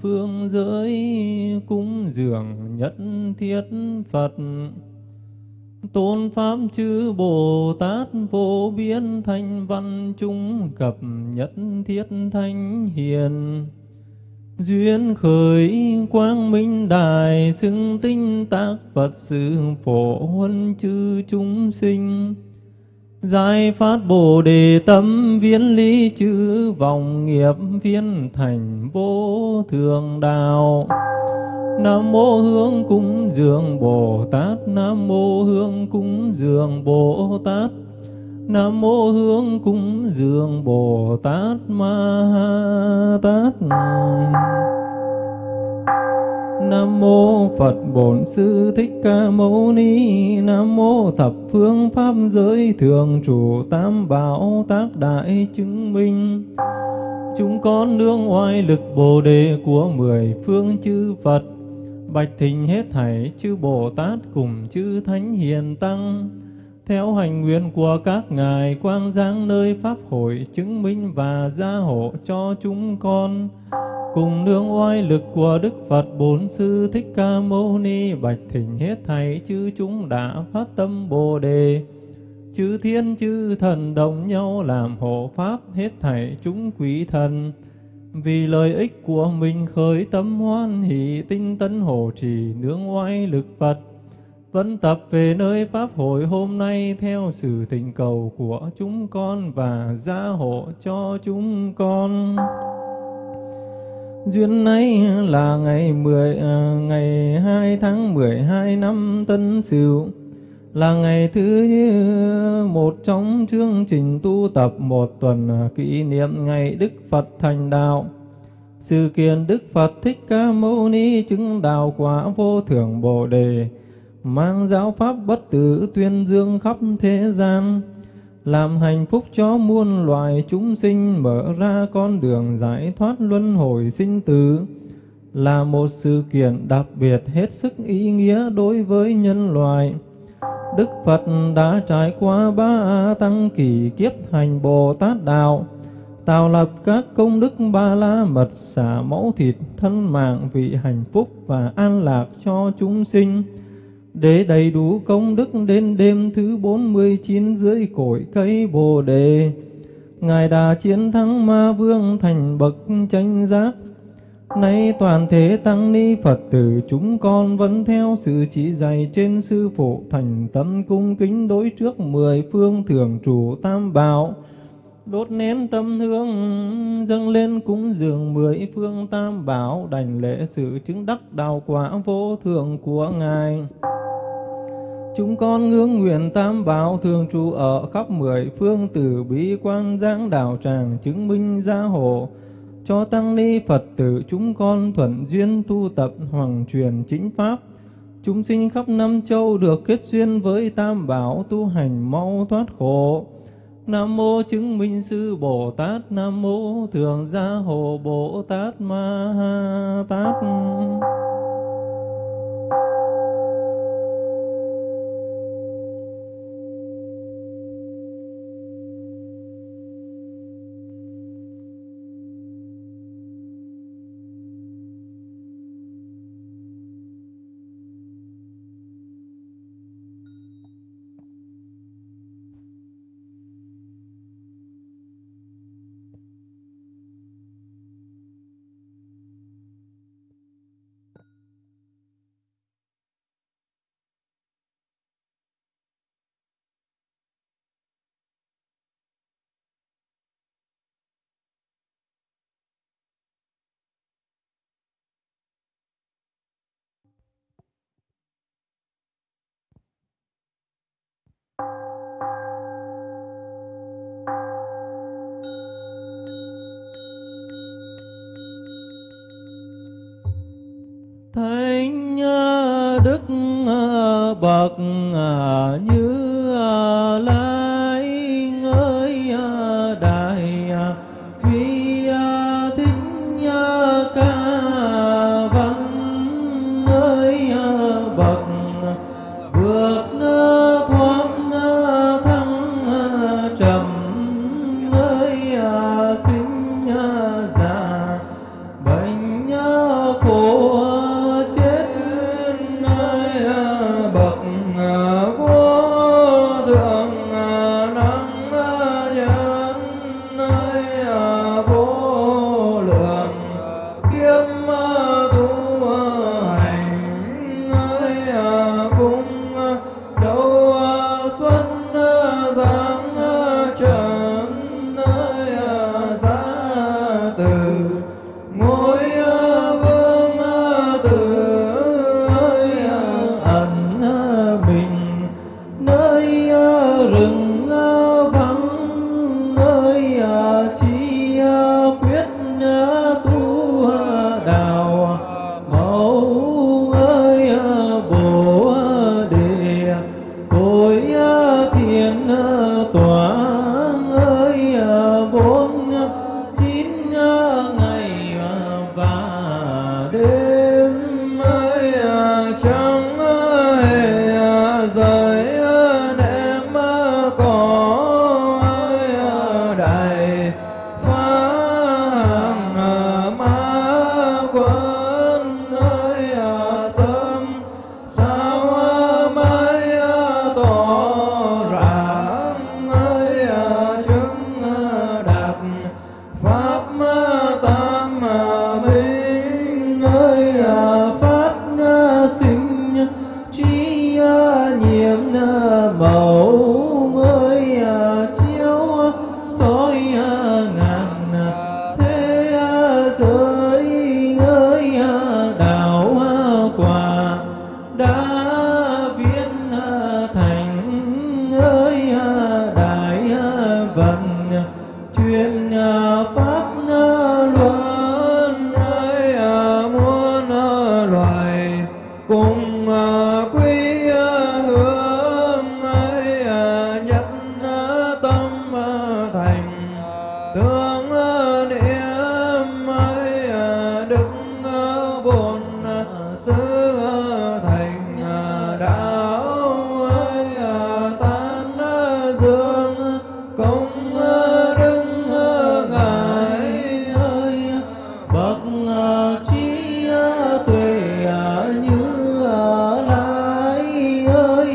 phương giới cúng dường nhất thiết Phật. Tôn Pháp chư Bồ Tát vô biên thanh văn chúng cập nhất thiết thanh hiền. Duyên khởi quang minh đài xưng tinh tác Phật sự phổ huân chư chúng sinh. Giải phát Bồ Đề tâm viên lý chữ vọng nghiệp viên thành vô thường đạo. Nam mô Hương cúng dường Bồ Tát, Nam mô Hương cúng dường Bồ Tát. Nam mô Hương cúng dường Bồ Tát Ma Ha Tát. Nam mô Phật Bổn Sư Thích Ca Mâu Ni. Nam mô thập phương pháp giới thường trụ tam bảo tác đại chứng minh. Chúng con nương oai lực Bồ đề của mười phương chư Phật. Bạch thình hết thảy chư Bồ Tát cùng chư Thánh Hiền Tăng. Theo hành nguyện của các ngài, quang giáng nơi Pháp hội chứng minh và gia hộ cho chúng con cùng nương oai lực của Đức Phật, bốn Sư Thích Ca Mâu Ni, bạch thỉnh hết thảy chư chúng đã phát tâm Bồ đề. Chư thiên, chư thần đồng nhau làm hộ pháp, hết thảy chúng quý thần. Vì lợi ích của mình khởi tâm hoan hỷ tinh tấn hộ trì, nương oai lực Phật. Vẫn tập về nơi Pháp hội hôm nay theo sự thỉnh cầu của chúng con và gia hộ cho chúng con. Duyên ấy là ngày 10 à, ngày 2 tháng 12 năm Tân Sửu là ngày thứ một trong chương trình tu tập một tuần à, kỷ niệm ngày Đức Phật thành đạo. Sự kiện Đức Phật Thích Ca Mâu Ni chứng đạo quả vô thượng Bồ đề, mang giáo pháp bất tử tuyên dương khắp thế gian làm hạnh phúc cho muôn loài chúng sinh mở ra con đường giải thoát luân hồi sinh tử là một sự kiện đặc biệt hết sức ý nghĩa đối với nhân loại. Đức Phật đã trải qua ba tăng kỷ kiếp hành Bồ Tát Đạo, tạo lập các công đức ba la mật xả mẫu thịt thân mạng vị hạnh phúc và an lạc cho chúng sinh để đầy đủ công đức đến đêm thứ 49 dưới cội cây Bồ đề. Ngài đã chiến thắng ma vương thành bậc chánh giác. Nay toàn thể tăng ni Phật tử chúng con vẫn theo sự chỉ dạy trên sư phụ thành tâm cung kính đối trước mười phương thường trụ tam bảo đốt nén tâm hương, dâng lên cúng dường mười phương tam bảo, đảnh lễ sự chứng đắc đạo quả vô thượng của ngài. Chúng con ngưỡng nguyện tam bảo thường trụ ở khắp mười phương tử bí quan giáng đạo tràng chứng minh gia hộ, cho tăng ni Phật tử chúng con thuận duyên tu tập hoàng truyền chính pháp. Chúng sinh khắp năm châu được kết duyên với tam bảo tu hành mau thoát khổ. Nam mô chứng minh sư Bồ Tát. Nam mô thường gia hộ Bồ Tát Ma Ha Tát. Bậc à, Như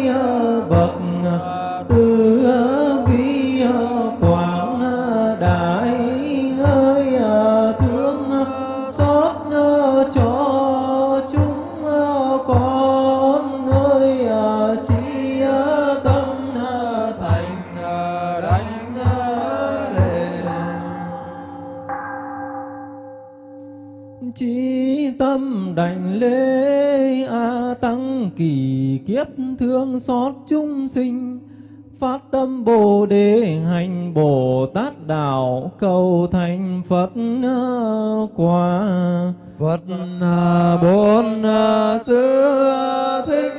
bhakti kiếp thương xót chúng sinh phát tâm Bồ Đề hành Bồ Tát đạo cầu thành Phật quả Phật bốn sư thích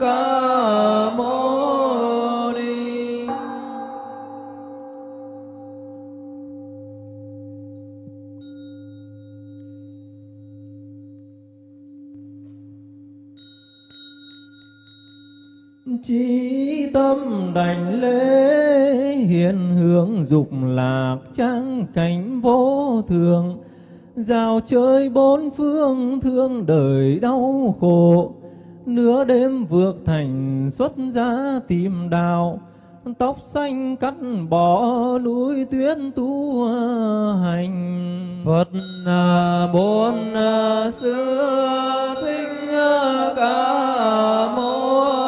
ca mâu Chí tâm đảnh lễ hiện hướng dục lạc trang cảnh vô thường Rào chơi bốn phương thương đời đau khổ, Nửa đêm vượt thành xuất gia tìm đạo, Tóc xanh cắt bỏ núi tuyết tu hành. Phật à, bốn à, xưa thích à, ca môn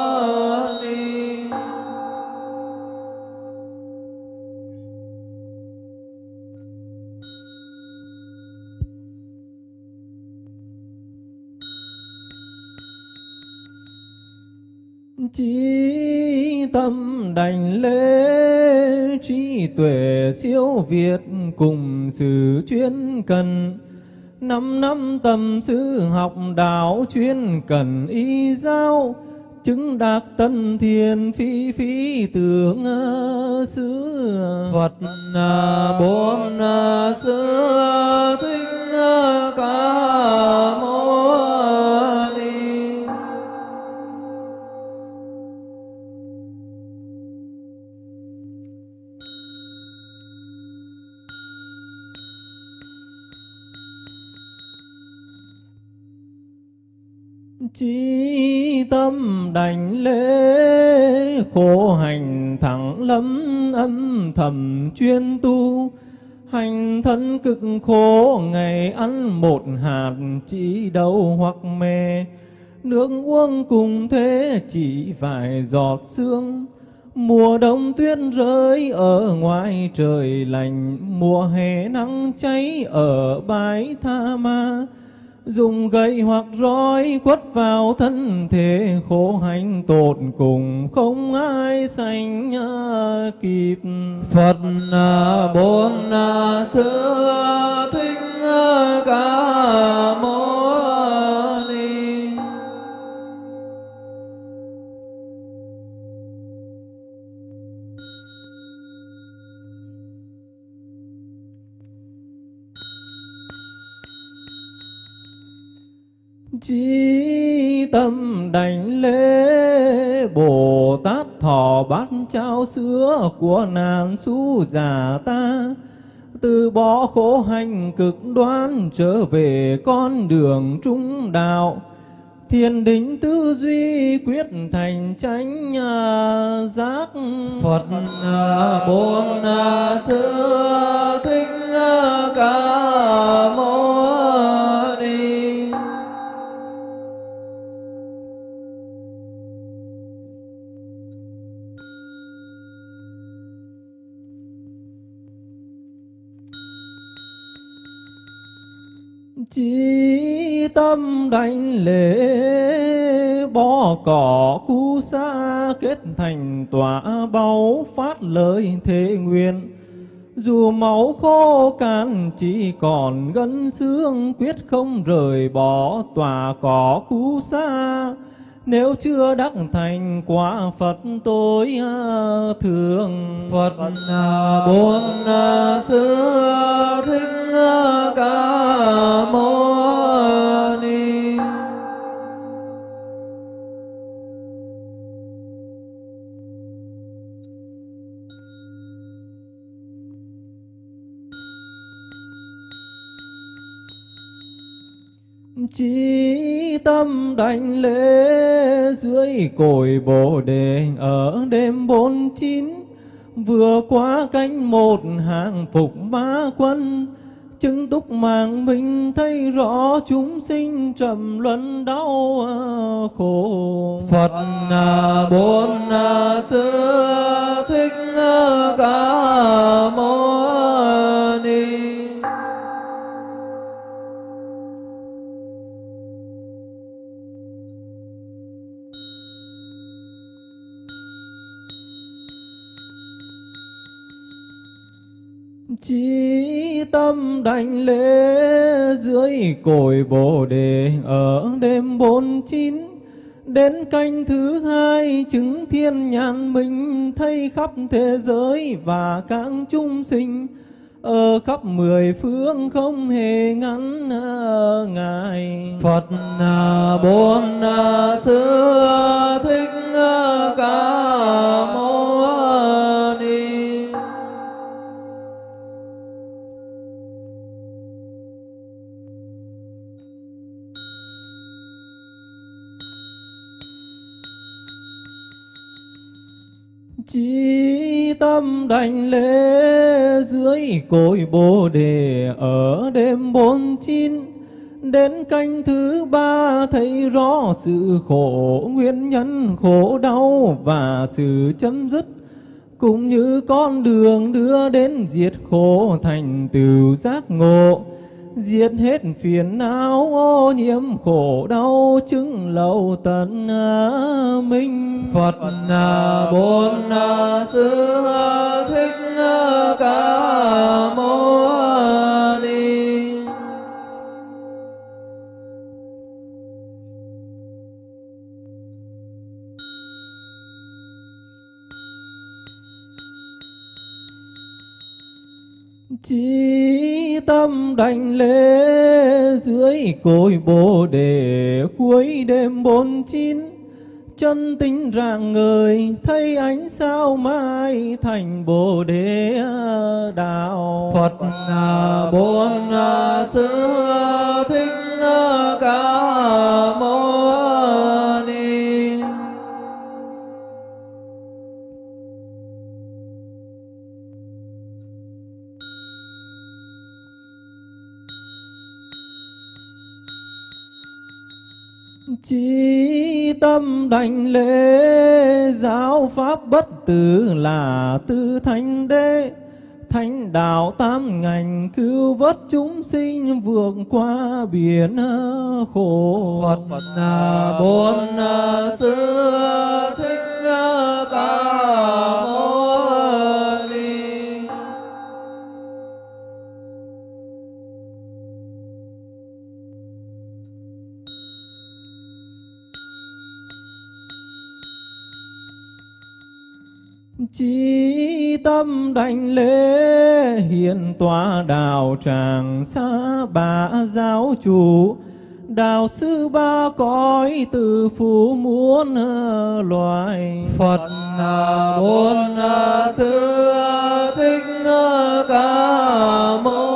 Chí tâm đảnh lễ, trí tuệ siêu việt cùng sự chuyên cần. Năm năm tầm sư học đạo chuyên cần y giáo chứng đạt tân thiền phi phi tưởng xứ Phật à, bốn xứ thích ca mâu Chí tâm đảnh lễ, khổ hành thẳng lâm âm thầm chuyên tu. Hành thân cực khổ, ngày ăn một hạt chỉ đầu hoặc mè. Nước uống cùng thế, chỉ vài giọt sương. Mùa đông tuyết rơi ở ngoài trời lạnh Mùa hè nắng cháy ở bãi tha ma dùng gậy hoặc roi quất vào thân thể, khổ hạnh tột cùng, không ai sanh kịp. Phật à, bốn xưa à, à, thích ca môn Chí tâm đảnh lễ Bồ Tát thọ bát trao sữa của nàng su già ta. Từ bỏ khổ hành cực đoan trở về con đường trung đạo, thiền định tư duy quyết thành chánh nhà giác. Phật à, bốn à, sư, thích à, ca tâm đảnh lễ bỏ cỏ cu sa kết thành tỏa báu phát lời thế nguyện. Dù máu khô cạn chỉ còn gân xương, quyết không rời bỏ tòa cỏ cu sa nếu chưa đắc thành quả Phật tôi à, thường. Phật à, bốn à, sư thích ca mâu ni. Chí tâm đảnh lễ dưới cội bồ đề ở đêm bốn chín, vừa qua cánh một hàng phục ma quân, chứng túc mạng mình thấy rõ chúng sinh trầm luân đau ờ, khổ. Phật à, bốn à, sư thích à, ca mâu ni. Chí tâm đảnh lễ dưới cội Bồ đề ở đêm bốn chín, Đến canh thứ hai chứng thiên nhàn minh thấy khắp thế giới và các chúng sinh. Ở khắp mười phương không hề ngắn ngài. Phật à, bốn xưa à, à, thích ca môn Chí tâm đảnh lễ dưới cội Bồ đề ở đêm bốn chín. Đến canh thứ ba thấy rõ sự khổ, nguyên nhân khổ đau và sự chấm dứt. Cũng như con đường đưa đến diệt khổ thành tựu giác ngộ diệt hết phiền não ô nhiễm khổ đau chứng lậu tận à, minh. Phật à, bốn à, sư thích à, ca mâu ni. Chí tâm đảnh lễ dưới cội Bồ đề cuối đêm bốn chín, chân tính rạng ngời, thấy ánh sao mai thành Bồ đề đạo. Phật à, bốn xứ à, à, thích ca mâu Chí tâm đảnh lễ giáo pháp bất tử là tư thánh đế. Thánh đạo tam ngành cứu vớt chúng sinh vượt qua biển khổ. Phật à, bốn à, sư thích ca Chí tâm đảnh lễ hiện tòa đạo tràng xa bà giáo chủ. Đạo sư ba cõi từ phú muôn loài. Phật à, bốn sư thích ca mâu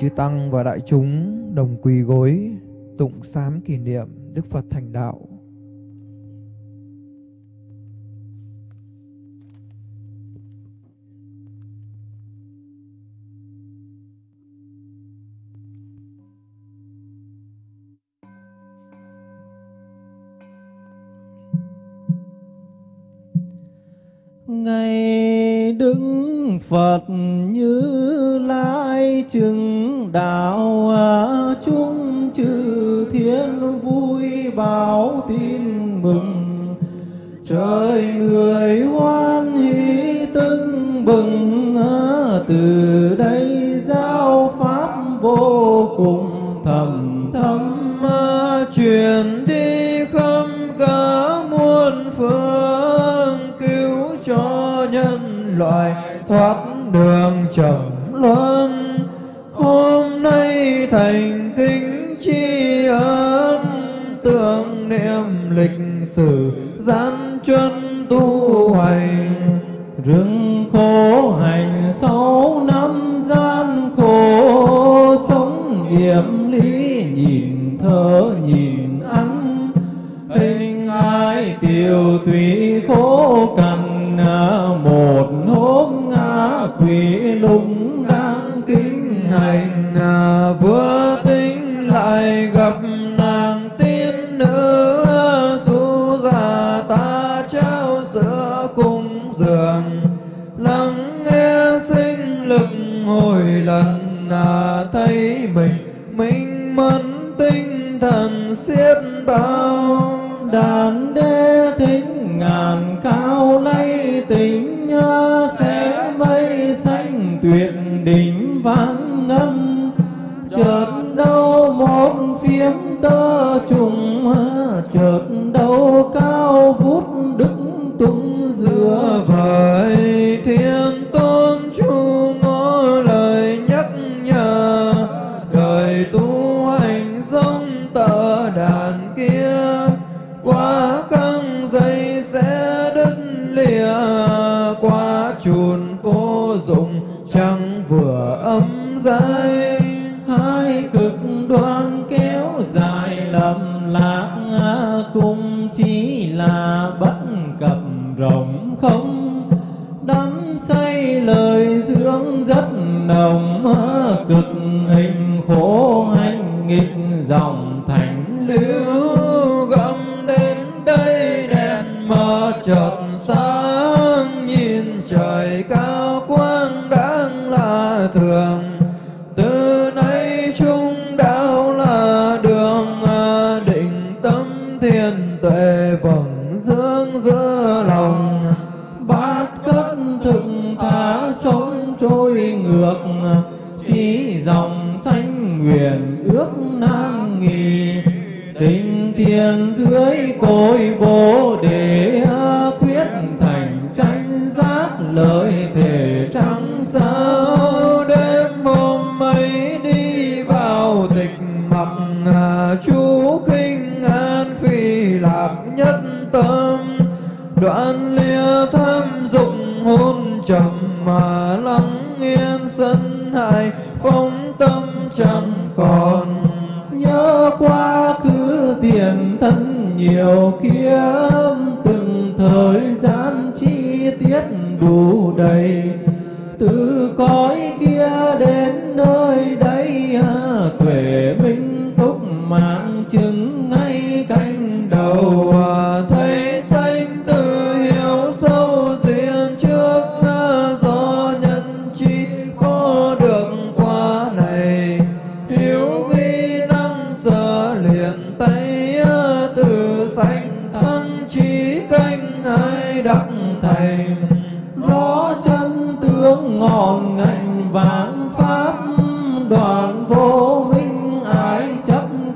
chư Tăng và đại chúng đồng quỳ gối, tụng sám kỷ niệm Đức Phật thành đạo. Ngày đứng Phật như lai chứng đạo à, chúng chư thiên vui báo tin mừng. Trời người hoan hỷ tưng bừng à, từ đây giáo pháp vô cùng. Wat rộng không? Đắm say lời dưỡng rất nồng cực hình khổ.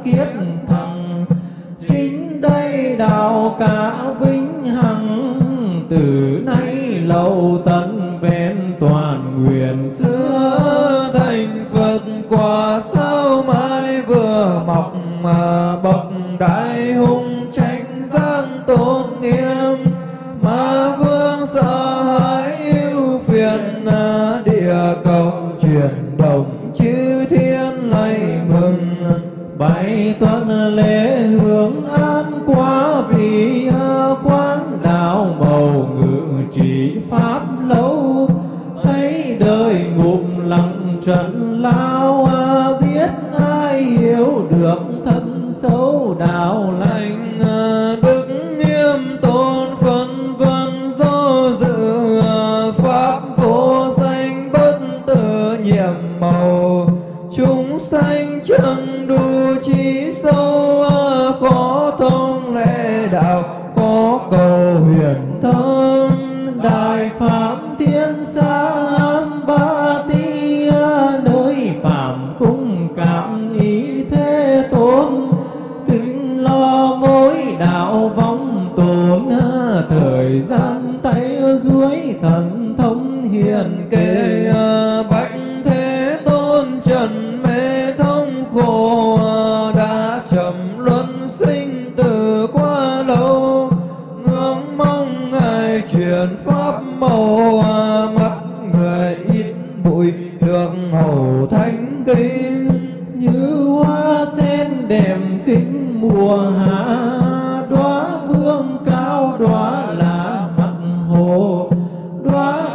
kiết thằng chính đây đào cả vĩnh hằng từ nay lâu.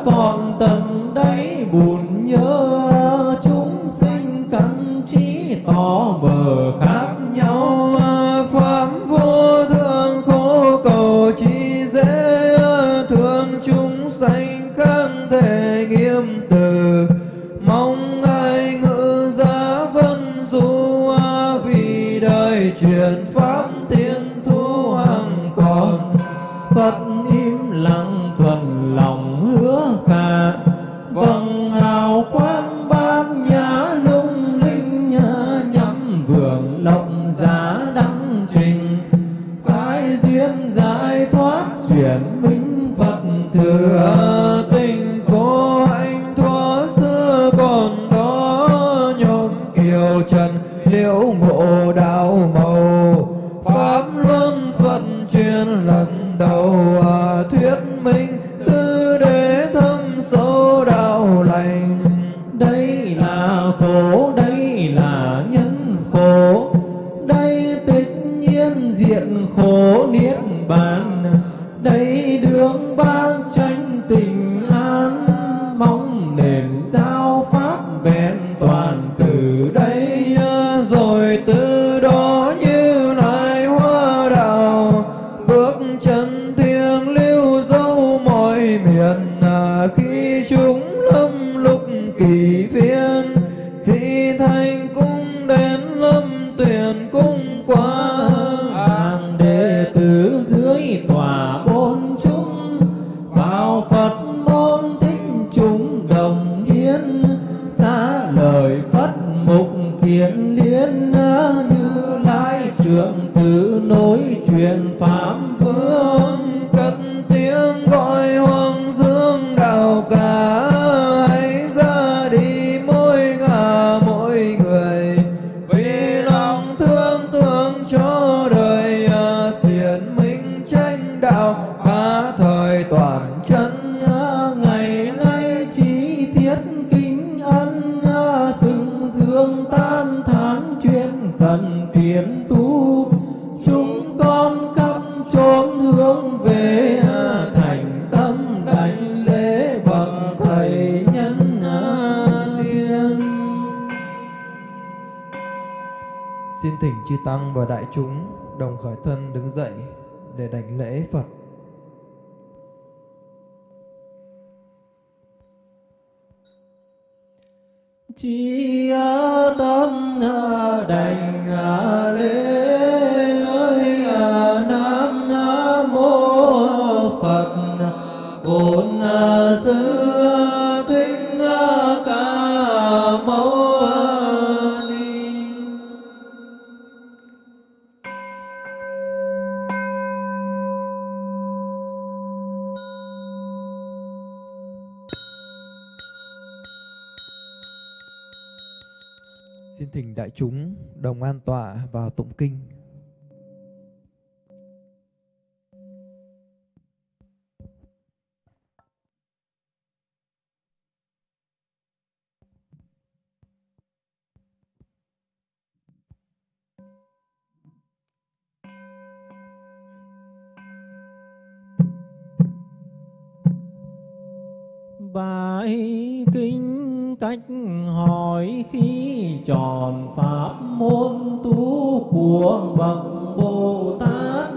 còn tận đáy buồn nhớ từ nối truyền pháp vương cất tiếng gọi hoa. Tăng và đại chúng đồng khởi thân đứng dậy để đảnh lễ Phật. Chi tâm đảnh lễ ơi Nam Mô Phật bốn à, xứ à, đại chúng đồng an tọa vào tụng kinh. Bài kinh cách hỏi khi tròn pháp môn tu của bậc Bồ Tát.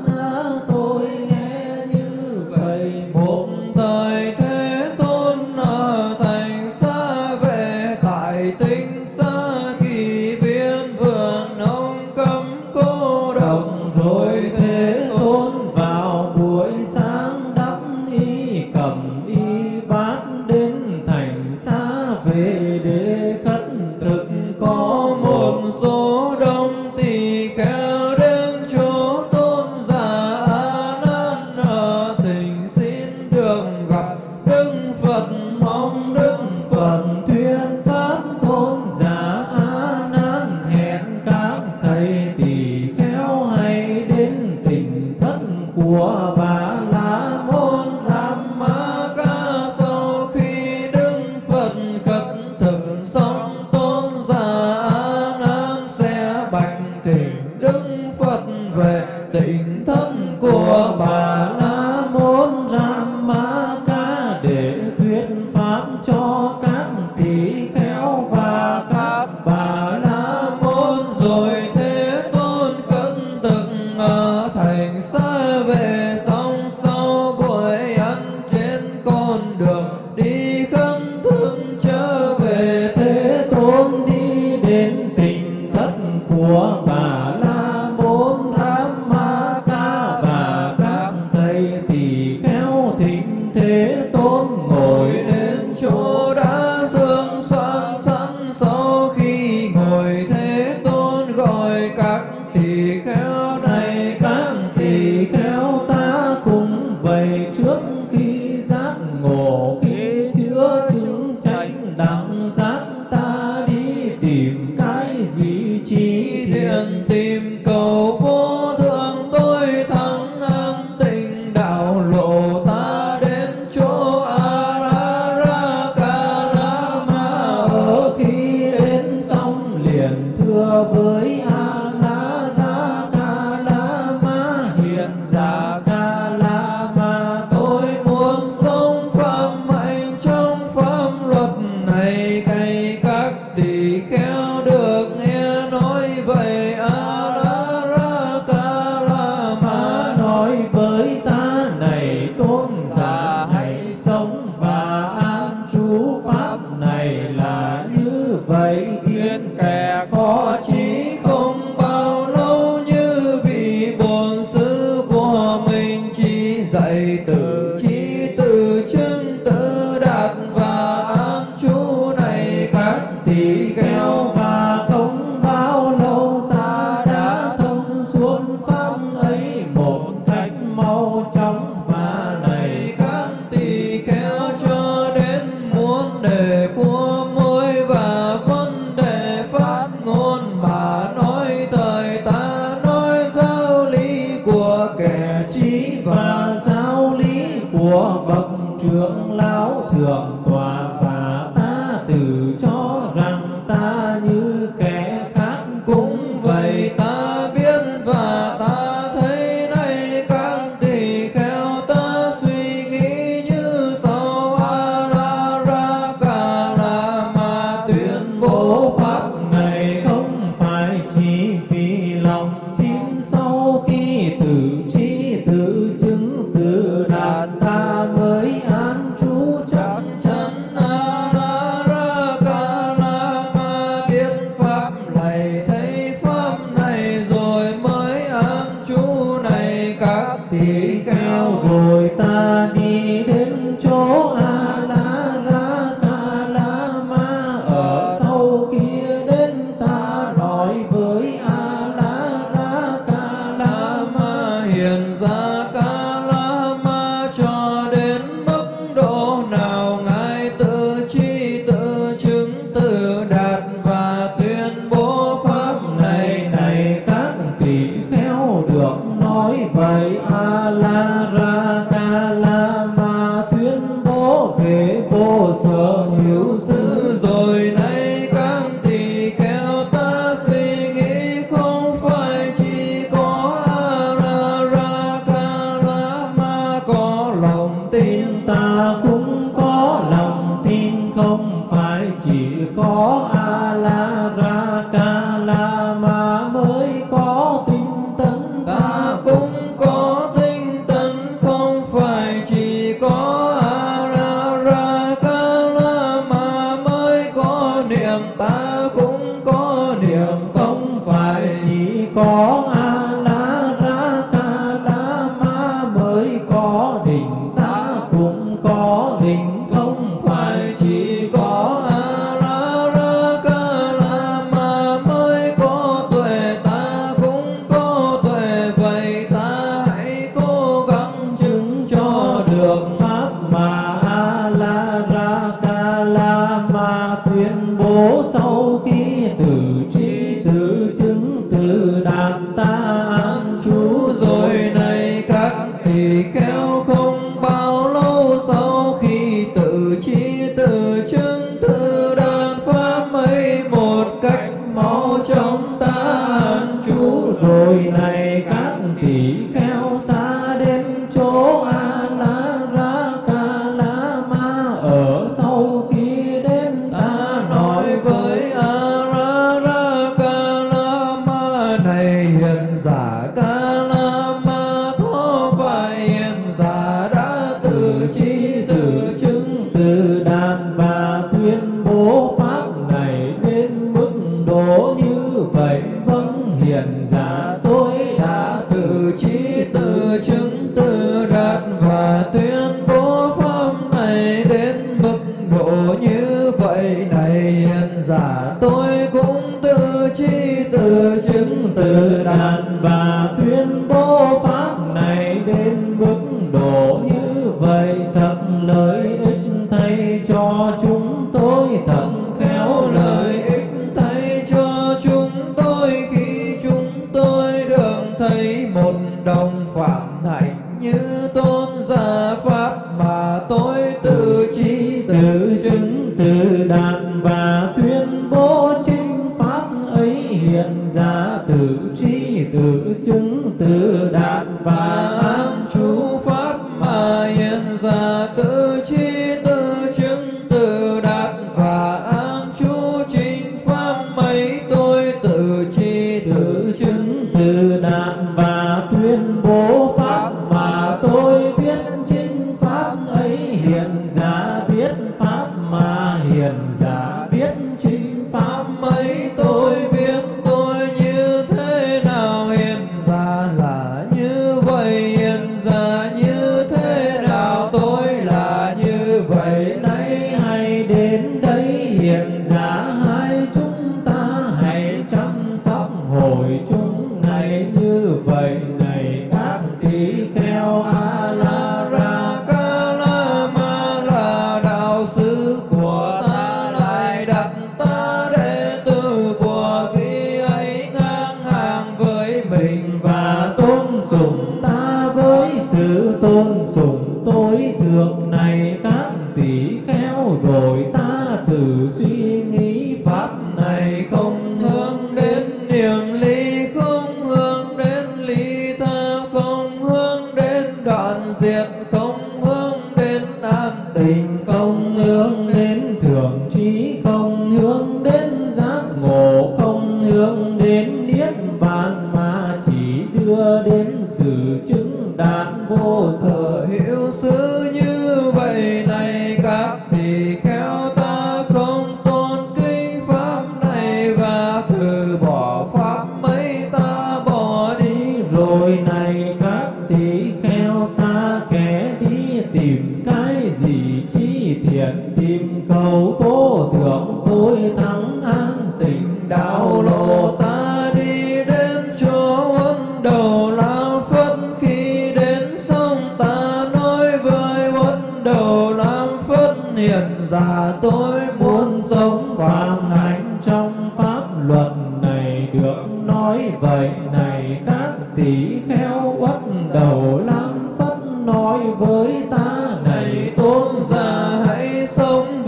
hiền già tôi muốn sống vàng hạnh trong pháp luật này, được nói vậy này, các tỷ kheo uất đầu lắm phất nói với ta này, tôn già hãy sống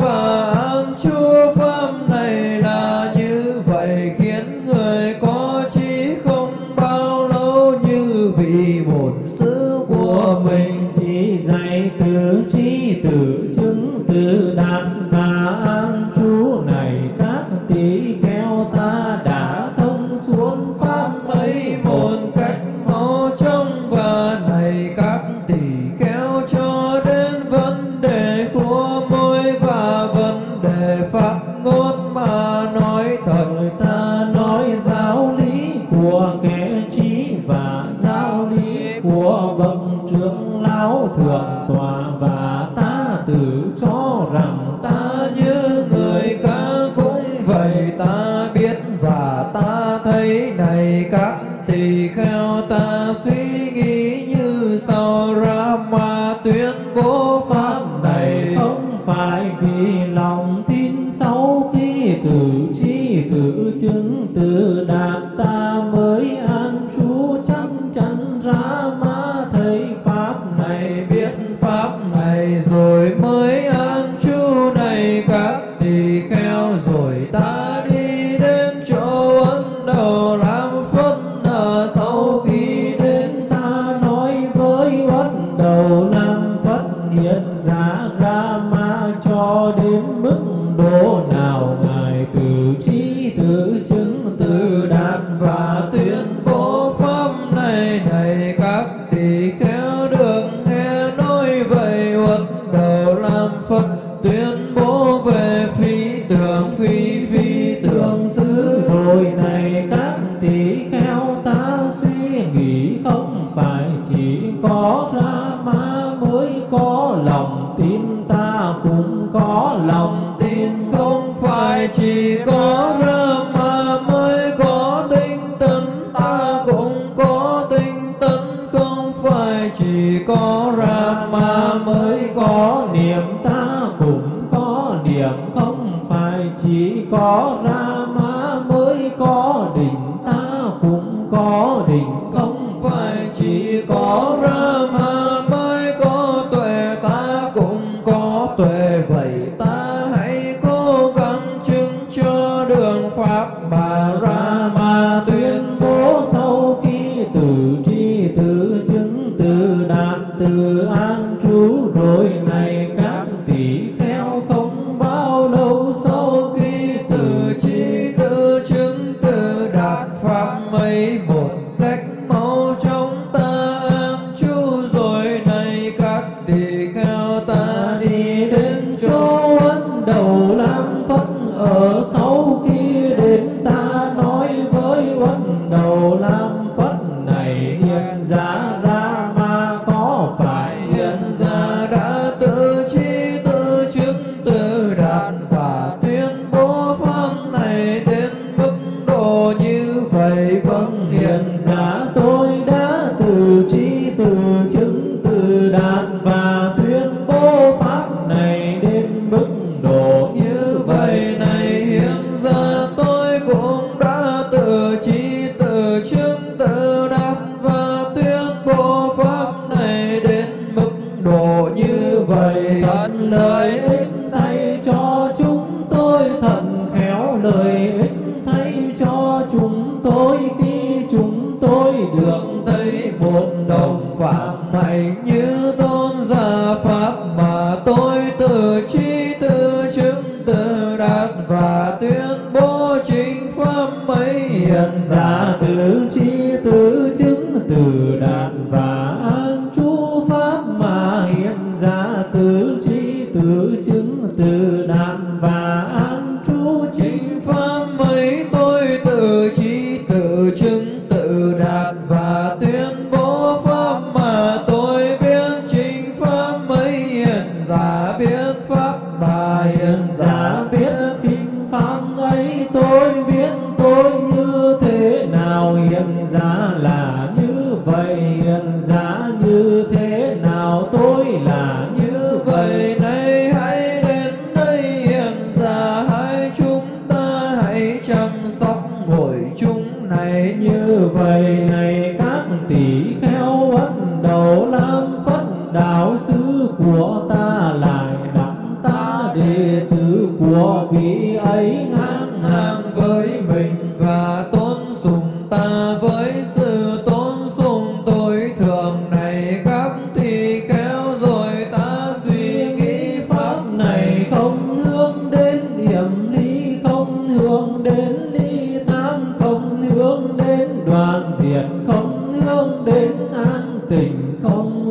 này này các tỳ kheo.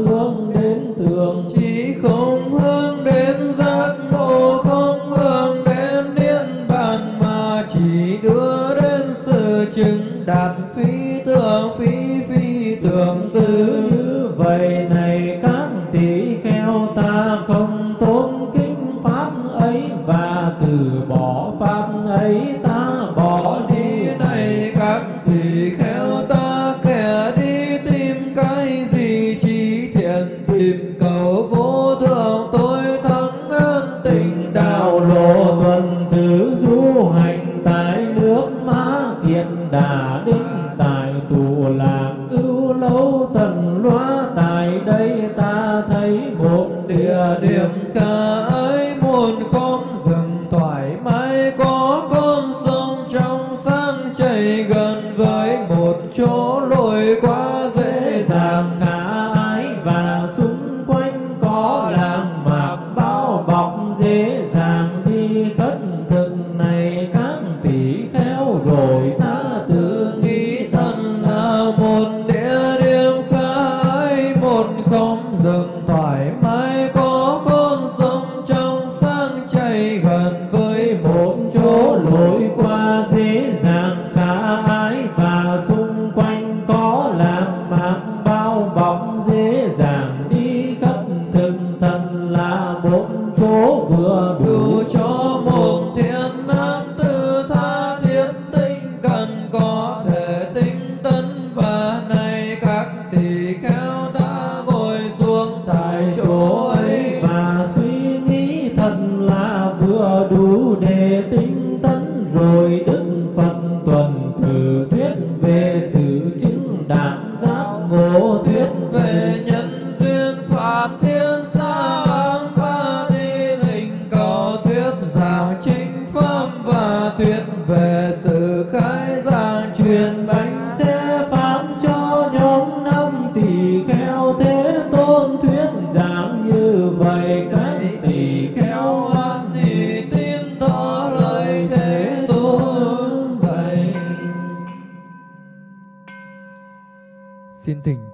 Không tuần thử.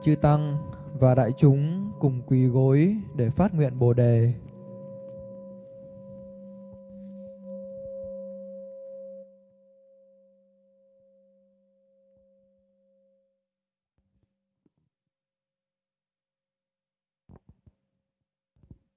Chư tăng và đại chúng cùng quỳ gối để phát nguyện bồ đề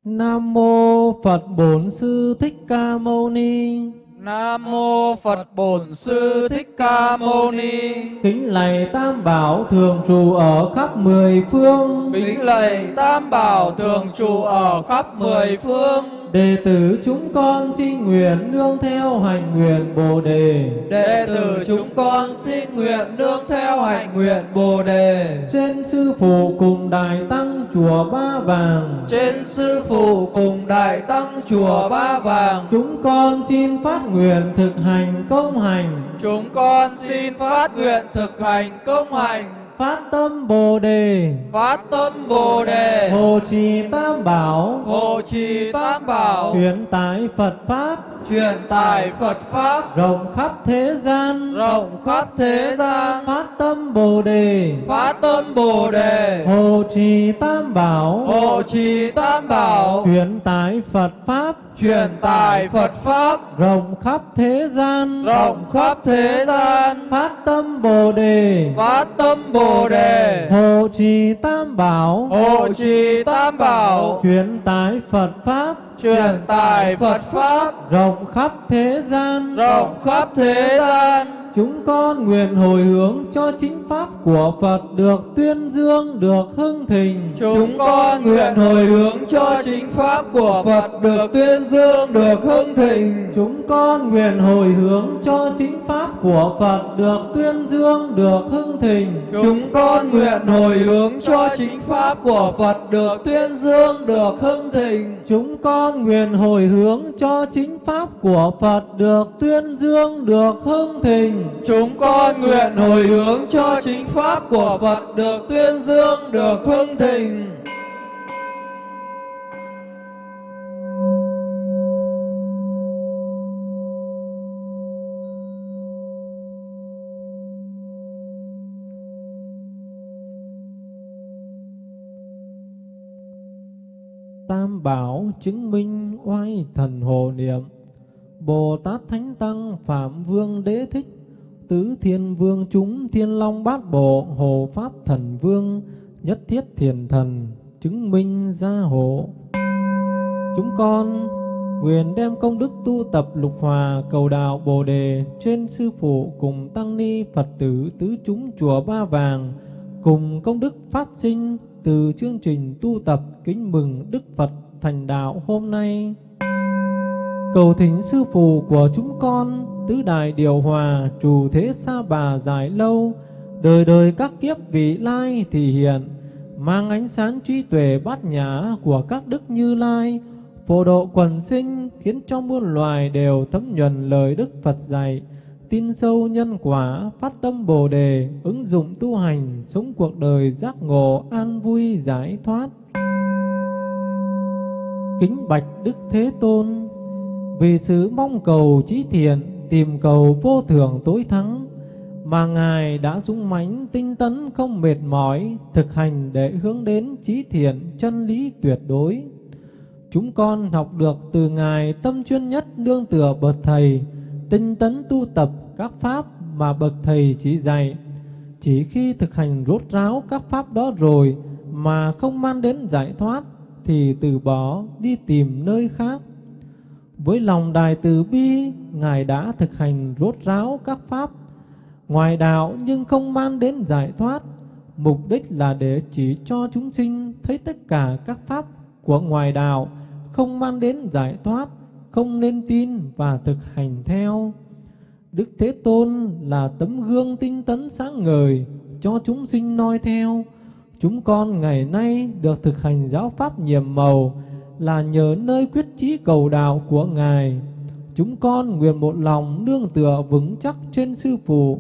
Nam mô Phật Bổn Sư Thích Ca Mâu Ni. Nam mô Phật Bổn Sư Thích Ca Mâu Ni. Kính lạy Tam Bảo thường trụ ở khắp mười phương. Kính lạy Tam Bảo thường trụ ở khắp mười phương. Đệ tử chúng con xin nguyện nương theo hành nguyện Bồ đề. đệ tử chúng con xin nguyện nương theo hành nguyện bồ đề Trên sư phụ cùng đại tăng chùa Ba Vàng. trên sư phụ cùng đại tăng chùa ba vàng Chúng con xin phát nguyện thực hành công hành. Chúng con xin phát nguyện thực hành công hành, Phát tâm Bồ đề. phát tâm Bồ đề, Hộ trì Tam Bảo. hộ trì Tam Bảo, Truyền tải Phật Pháp. Truyền tải phật pháp Rộng khắp thế gian. rộng khắp thế gian. Phát tâm Bồ đề. Phát tâm Bồ đề, Hộ trì Tam Bảo. hộ trì Tam Bảo, Truyền tải Phật Pháp. truyền tải Phật Pháp, Rộng khắp thế gian. rộng khắp thế gian. Phát tâm Bồ đề. Phát tâm Bồ đề, Hộ trì Tam Bảo. hộ trì Tam Bảo, Truyền tải Phật Pháp. Truyền tải Phật Pháp, Rộng khắp thế gian. rộng khắp thế gian. Chúng con nguyện hồi hướng cho chính pháp của Phật được tuyên dương, được hưng thịnh. Chúng con nguyện hồi hướng cho chính pháp của Phật được tuyên dương, được hưng thịnh. Chúng con nguyện hồi hướng cho chính pháp của Phật được tuyên dương, được hưng thịnh. chúng con nguyện hồi hướng cho chính pháp của phật được tuyên dương được hưng thịnh Chúng con nguyện hồi hướng cho chính pháp của Phật được tuyên dương, được hưng thịnh chúng con nguyện hồi hướng cho chính pháp của phật được tuyên dương, được hưng thịnh Tam bảo chứng minh oai thần hồ niệm. Bồ Tát Thánh Tăng Phạm Vương Đế Thích Tứ Thiên Vương chúng Thiên Long Bát Bộ Hồ Pháp Thần Vương, Nhất Thiết Thiền Thần, chứng minh gia hộ. Chúng con nguyện đem công đức tu tập lục hòa cầu đạo Bồ đề trên sư phụ cùng tăng ni Phật tử tứ chúng chùa Ba Vàng, cùng công đức phát sinh từ chương trình tu tập kính mừng Đức Phật thành đạo hôm nay. Cầu thỉnh sư phụ của chúng con tứ đại điều hòa trù thế sa bà dài lâu Đời đời các kiếp vị lai thì hiện, mang ánh sáng trí tuệ bát nhã của các đức như lai, phổ độ quần sinh khiến cho muôn loài đều thấm nhuần lời Đức Phật dạy, tin sâu nhân quả, phát tâm Bồ đề, ứng dụng tu hành, sống cuộc đời giác ngộ, an vui giải thoát. Kính bạch Đức Thế Tôn, vì sự mong cầu trí thiện, tìm cầu vô thường tối thắng, mà Ngài đã dũng mãnh tinh tấn không mệt mỏi, thực hành để hướng đến trí thiện, chân lý tuyệt đối. Chúng con học được từ Ngài tâm chuyên nhất nương tựa bậc Thầy, tinh tấn tu tập các pháp mà bậc Thầy chỉ dạy. Chỉ khi thực hành rốt ráo các pháp đó rồi mà không mang đến giải thoát, thì từ bỏ đi tìm nơi khác. Với lòng đài từ bi, Ngài đã thực hành rốt ráo các pháp ngoài đạo nhưng không mang đến giải thoát. Mục đích là để chỉ cho chúng sinh thấy tất cả các pháp của ngoài đạo không mang đến giải thoát, không nên tin và thực hành theo. Đức Thế Tôn là tấm gương tinh tấn sáng ngời cho chúng sinh noi theo. Chúng con ngày nay được thực hành giáo pháp nhiệm màu là nhờ nơi quyết chí cầu đạo của Ngài. Chúng con nguyện một lòng nương tựa vững chắc trên Sư Phụ,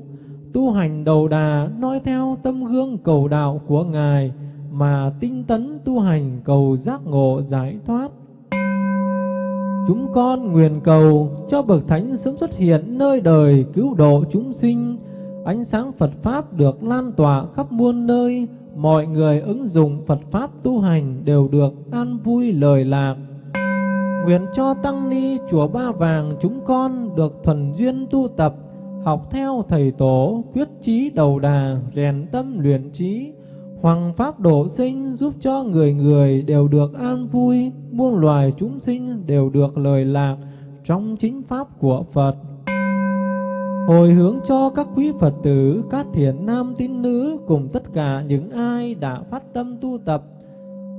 tu hành đầu đà noi theo tâm gương cầu đạo của Ngài mà tinh tấn tu hành cầu giác ngộ giải thoát. Chúng con nguyện cầu cho Bậc Thánh sớm xuất hiện nơi đời cứu độ chúng sinh, ánh sáng Phật Pháp được lan tỏa khắp muôn nơi, mọi người ứng dụng Phật Pháp tu hành đều được an vui lời lạc. Nguyện cho Tăng Ni Chùa Ba Vàng chúng con được thuần duyên tu tập, học theo Thầy Tổ, quyết chí đầu đà, rèn tâm luyện trí, Hoàng Pháp độ sinh giúp cho người người đều được an vui, muôn loài chúng sinh đều được lời lạc trong chính Pháp của Phật. Hồi hướng cho các quý Phật tử, các Thiền nam tín nữ cùng tất cả những ai đã phát tâm tu tập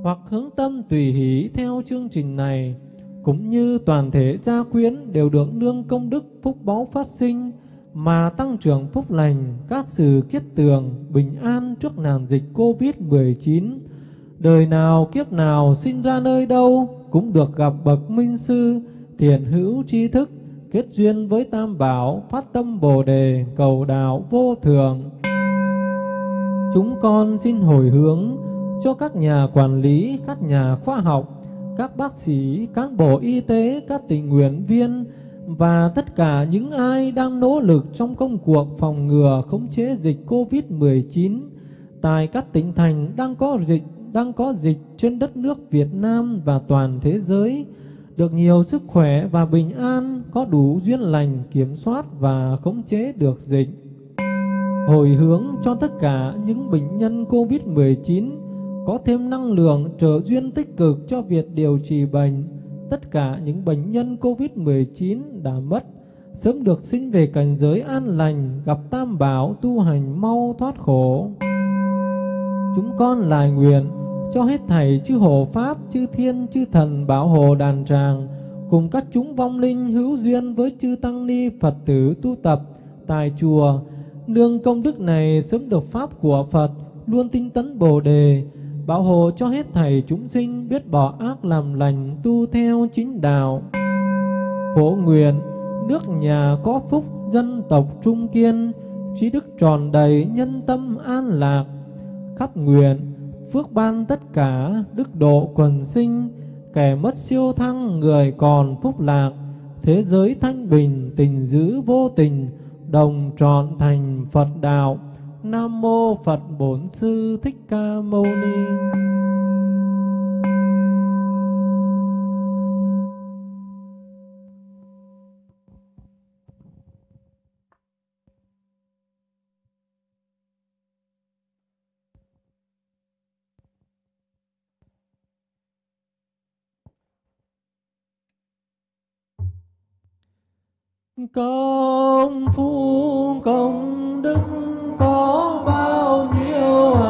hoặc hướng tâm tùy hỷ theo chương trình này, cũng như toàn thể gia quyến đều được nương công đức phúc báu phát sinh, mà tăng trưởng phúc lành, các sự kết tường, bình an trước nạn dịch Covid-19. Đời nào kiếp nào sinh ra nơi đâu cũng được gặp bậc minh sư, Thiền hữu tri thức, kết duyên với Tam Bảo, phát tâm Bồ đề, cầu đạo vô thường. Chúng con xin hồi hướng cho các nhà quản lý, các nhà khoa học, các bác sĩ, cán bộ y tế, các tình nguyện viên, và tất cả những ai đang nỗ lực trong công cuộc phòng ngừa khống chế dịch COVID-19 tại các tỉnh thành đang có dịch đang có dịch trên đất nước Việt Nam và toàn thế giới được nhiều sức khỏe và bình an, có đủ duyên lành kiểm soát và khống chế được dịch. Hồi hướng cho tất cả những bệnh nhân COVID-19 có thêm năng lượng trợ duyên tích cực cho việc điều trị bệnh tất cả những bệnh nhân COVID-19 đã mất, sớm được sinh về cảnh giới an lành, gặp tam bảo tu hành mau thoát khổ. Chúng con lại nguyện cho hết thầy chư hộ Pháp, chư Thiên, chư Thần bảo hộ đàn tràng, cùng các chúng vong linh hữu duyên với chư Tăng Ni Phật tử tu tập tại chùa, nương công đức này sớm được Pháp của Phật, luôn tinh tấn Bồ Đề, bảo hộ cho hết thầy chúng sinh biết bỏ ác làm lành tu theo chính đạo. Phổ nguyện, nước nhà có phúc, dân tộc trung kiên, trí đức tròn đầy, nhân tâm an lạc. Khắp nguyện, phước ban tất cả, đức độ quần sinh, kẻ mất siêu thăng, người còn phúc lạc. Thế giới thanh bình, tình giữ vô tình, đồng trọn thành Phật đạo. Nam mô Phật Bổn Sư Thích Ca Mâu Ni. Công phu công đức có bao nhiêu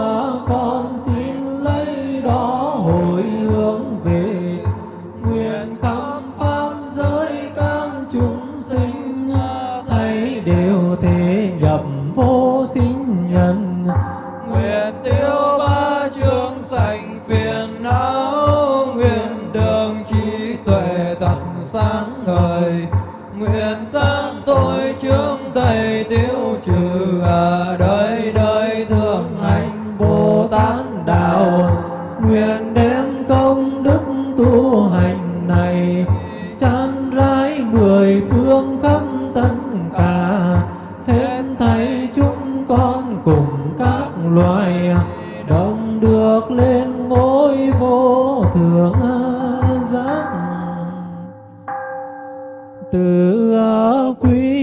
quý